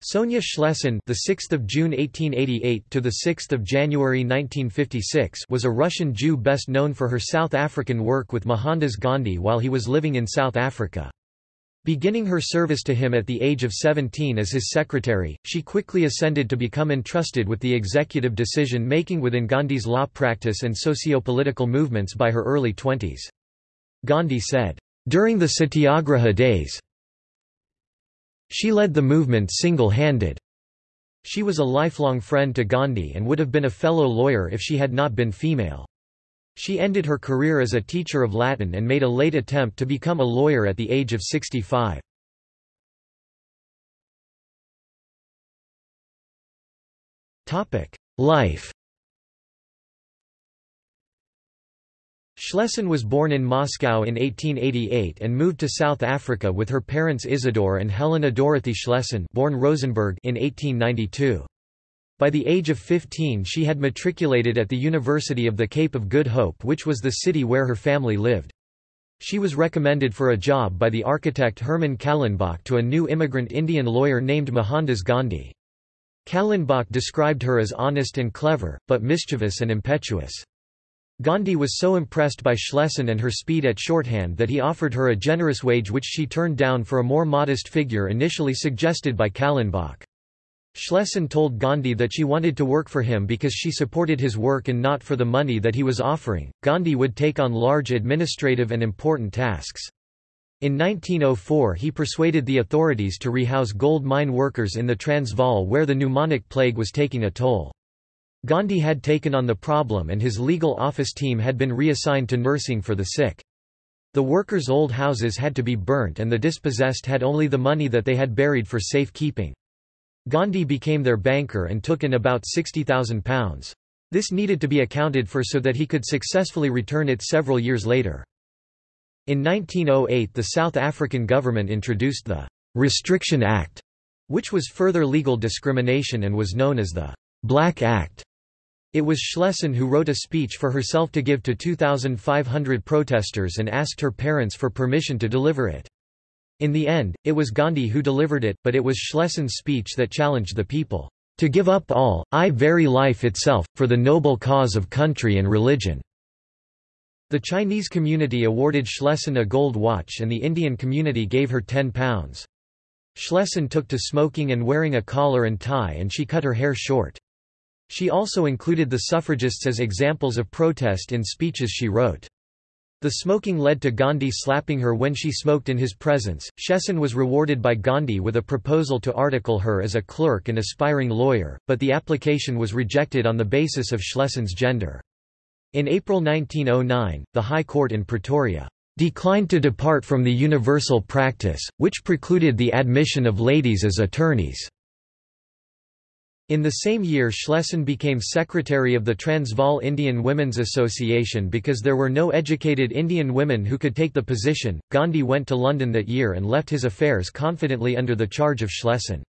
Sonja Schlesin, the 6th of June 1888 to the 6th of January 1956, was a Russian Jew best known for her South African work with Mohandas Gandhi while he was living in South Africa. Beginning her service to him at the age of 17 as his secretary, she quickly ascended to become entrusted with the executive decision-making within Gandhi's law practice and socio-political movements by her early twenties. Gandhi said, "...during the Satyagraha days, she led the movement single-handed. She was a lifelong friend to Gandhi and would have been a fellow lawyer if she had not been female. She ended her career as a teacher of Latin and made a late attempt to become a lawyer at the age of 65. Life Schlesin was born in Moscow in 1888 and moved to South Africa with her parents Isidore and Helena Dorothy Schlesin born Rosenberg in 1892. By the age of 15 she had matriculated at the University of the Cape of Good Hope which was the city where her family lived. She was recommended for a job by the architect Herman Kallenbach to a new immigrant Indian lawyer named Mohandas Gandhi. Kallenbach described her as honest and clever, but mischievous and impetuous. Gandhi was so impressed by Schlesin and her speed at shorthand that he offered her a generous wage which she turned down for a more modest figure initially suggested by Kallenbach. Schlesin told Gandhi that she wanted to work for him because she supported his work and not for the money that he was offering. Gandhi would take on large administrative and important tasks. In 1904 he persuaded the authorities to rehouse gold mine workers in the Transvaal where the pneumonic plague was taking a toll. Gandhi had taken on the problem and his legal office team had been reassigned to nursing for the sick. The workers' old houses had to be burnt and the dispossessed had only the money that they had buried for safe keeping. Gandhi became their banker and took in about £60,000. This needed to be accounted for so that he could successfully return it several years later. In 1908 the South African government introduced the «Restriction Act», which was further legal discrimination and was known as the «Black Act». It was Schlesin who wrote a speech for herself to give to 2,500 protesters and asked her parents for permission to deliver it. In the end, it was Gandhi who delivered it, but it was Schlesin's speech that challenged the people, "...to give up all, I very life itself, for the noble cause of country and religion." The Chinese community awarded Schlesin a gold watch and the Indian community gave her £10. Schlesin took to smoking and wearing a collar and tie and she cut her hair short. She also included the suffragists as examples of protest in speeches she wrote. The smoking led to Gandhi slapping her when she smoked in his presence. Schlesin was rewarded by Gandhi with a proposal to article her as a clerk and aspiring lawyer, but the application was rejected on the basis of Schlesin's gender. In April 1909, the High Court in Pretoria declined to depart from the universal practice, which precluded the admission of ladies as attorneys. In the same year Schlesin became secretary of the Transvaal Indian Women's Association because there were no educated Indian women who could take the position. Gandhi went to London that year and left his affairs confidently under the charge of Schlesin.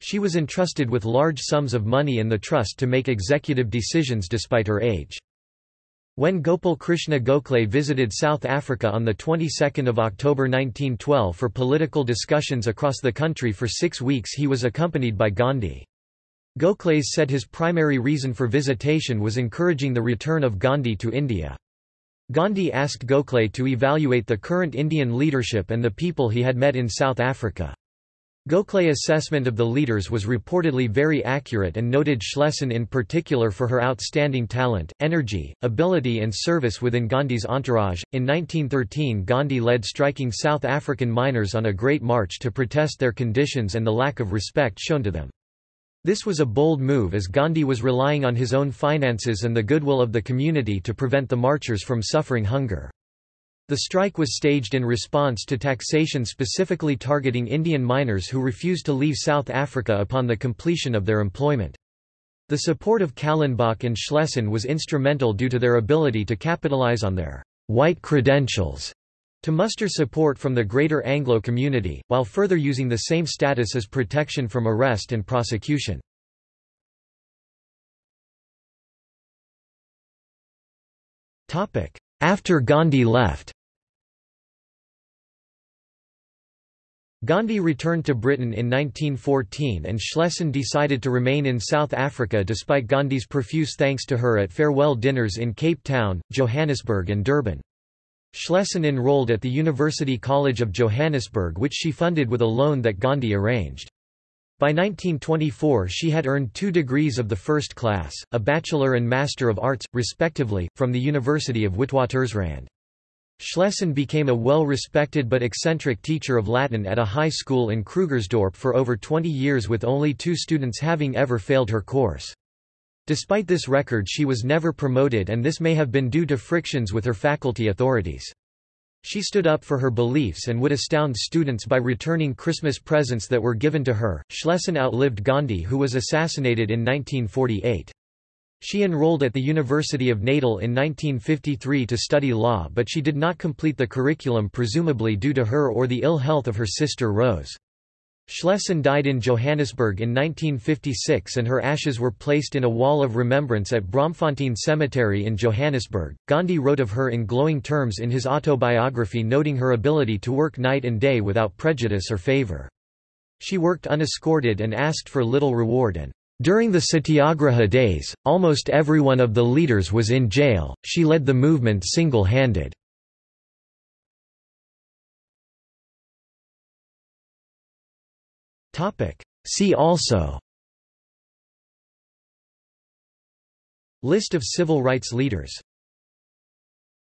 She was entrusted with large sums of money and the trust to make executive decisions despite her age. When Gopal Krishna Gokhale visited South Africa on the 22nd of October 1912 for political discussions across the country for six weeks he was accompanied by Gandhi. Gokhale said his primary reason for visitation was encouraging the return of Gandhi to India. Gandhi asked Gokhale to evaluate the current Indian leadership and the people he had met in South Africa. Gokhale's assessment of the leaders was reportedly very accurate and noted Schlesin in particular for her outstanding talent, energy, ability and service within Gandhi's entourage. In 1913 Gandhi led striking South African miners on a great march to protest their conditions and the lack of respect shown to them. This was a bold move as Gandhi was relying on his own finances and the goodwill of the community to prevent the marchers from suffering hunger. The strike was staged in response to taxation specifically targeting Indian miners who refused to leave South Africa upon the completion of their employment. The support of Kallenbach and Schlesin was instrumental due to their ability to capitalize on their white credentials to muster support from the greater Anglo community, while further using the same status as protection from arrest and prosecution. After Gandhi left Gandhi returned to Britain in 1914 and Schlesin decided to remain in South Africa despite Gandhi's profuse thanks to her at farewell dinners in Cape Town, Johannesburg and Durban. Schlesin enrolled at the University College of Johannesburg which she funded with a loan that Gandhi arranged. By 1924 she had earned two degrees of the first class, a Bachelor and Master of Arts, respectively, from the University of Witwatersrand. Schlesin became a well-respected but eccentric teacher of Latin at a high school in Krugersdorp for over 20 years with only two students having ever failed her course. Despite this record she was never promoted and this may have been due to frictions with her faculty authorities. She stood up for her beliefs and would astound students by returning Christmas presents that were given to her. Schlesin outlived Gandhi who was assassinated in 1948. She enrolled at the University of Natal in 1953 to study law but she did not complete the curriculum presumably due to her or the ill health of her sister Rose. Schlesin died in Johannesburg in 1956 and her ashes were placed in a wall of remembrance at Braamfontein Cemetery in Johannesburg. Gandhi wrote of her in glowing terms in his autobiography noting her ability to work night and day without prejudice or favor. She worked unescorted and asked for little reward and during the Satyagraha days, almost everyone of the leaders was in jail, she led the movement single-handed. See also. List of civil rights leaders